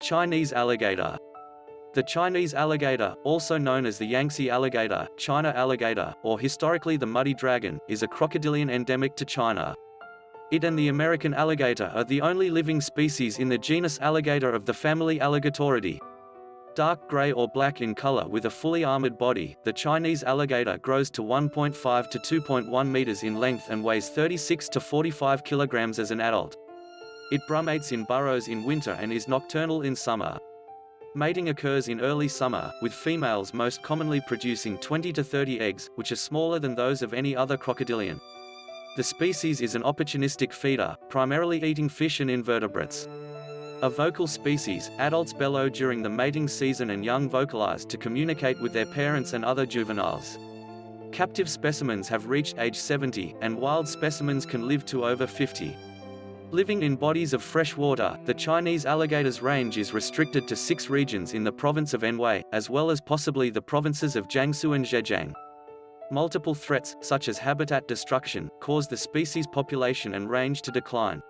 Chinese alligator. The Chinese alligator, also known as the Yangtze alligator, China alligator, or historically the muddy dragon, is a crocodilian endemic to China. It and the American alligator are the only living species in the genus Alligator of the family Alligatoridae. Dark gray or black in color with a fully armored body, the Chinese alligator grows to 1.5 to 2.1 meters in length and weighs 36 to 45 kilograms as an adult. It brumates in burrows in winter and is nocturnal in summer. Mating occurs in early summer, with females most commonly producing 20 to 30 eggs, which are smaller than those of any other crocodilian. The species is an opportunistic feeder, primarily eating fish and invertebrates. A vocal species, adults bellow during the mating season and young vocalize to communicate with their parents and other juveniles. Captive specimens have reached age 70, and wild specimens can live to over 50. Living in bodies of fresh water, the Chinese alligator's range is restricted to six regions in the province of Anhui, as well as possibly the provinces of Jiangsu and Zhejiang. Multiple threats, such as habitat destruction, caused the species population and range to decline.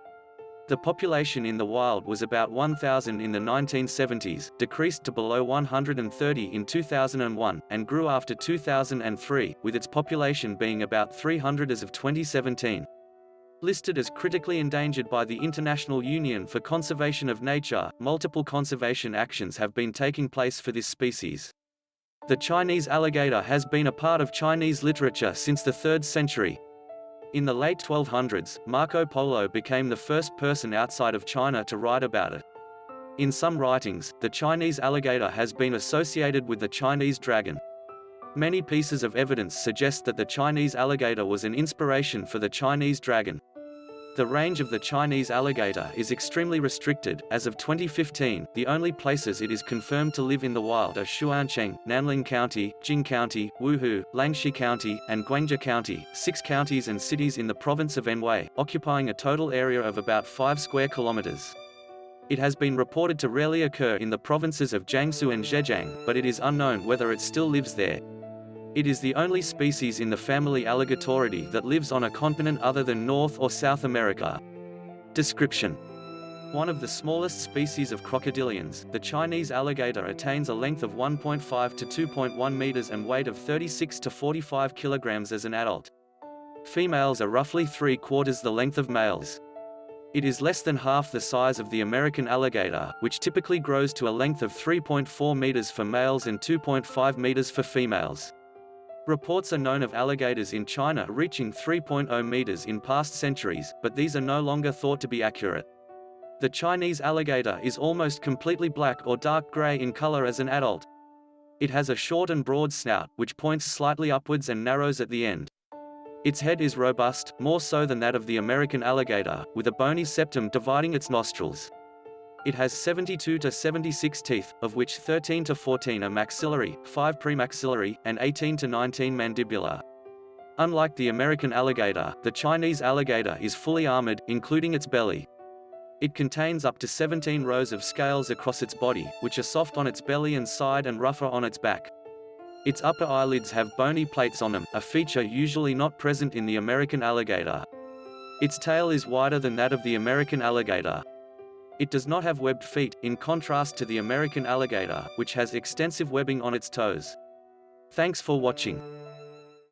The population in the wild was about 1,000 in the 1970s, decreased to below 130 in 2001, and grew after 2003, with its population being about 300 as of 2017. Listed as critically endangered by the International Union for Conservation of Nature, multiple conservation actions have been taking place for this species. The Chinese alligator has been a part of Chinese literature since the 3rd century. In the late 1200s, Marco Polo became the first person outside of China to write about it. In some writings, the Chinese alligator has been associated with the Chinese dragon. Many pieces of evidence suggest that the Chinese alligator was an inspiration for the Chinese dragon. The range of the Chinese alligator is extremely restricted. As of 2015, the only places it is confirmed to live in the wild are Xuancheng, Nanling County, Jing County, Wuhu, Langxi County, and Guangde County, six counties and cities in the province of Anhui, occupying a total area of about 5 square kilometers. It has been reported to rarely occur in the provinces of Jiangsu and Zhejiang, but it is unknown whether it still lives there. It is the only species in the family Alligatoridae that lives on a continent other than North or South America. Description One of the smallest species of crocodilians, the Chinese alligator attains a length of 1.5 to 2.1 meters and weight of 36 to 45 kilograms as an adult. Females are roughly three-quarters the length of males. It is less than half the size of the American alligator, which typically grows to a length of 3.4 meters for males and 2.5 meters for females. Reports are known of alligators in China reaching 3.0 meters in past centuries, but these are no longer thought to be accurate. The Chinese alligator is almost completely black or dark gray in color as an adult. It has a short and broad snout, which points slightly upwards and narrows at the end. Its head is robust, more so than that of the American alligator, with a bony septum dividing its nostrils. It has 72 to 76 teeth, of which 13 to 14 are maxillary, 5 premaxillary, and 18 to 19 mandibular. Unlike the American alligator, the Chinese alligator is fully armored, including its belly. It contains up to 17 rows of scales across its body, which are soft on its belly and side and rougher on its back. Its upper eyelids have bony plates on them, a feature usually not present in the American alligator. Its tail is wider than that of the American alligator. It does not have webbed feet, in contrast to the American alligator, which has extensive webbing on its toes. Thanks for watching.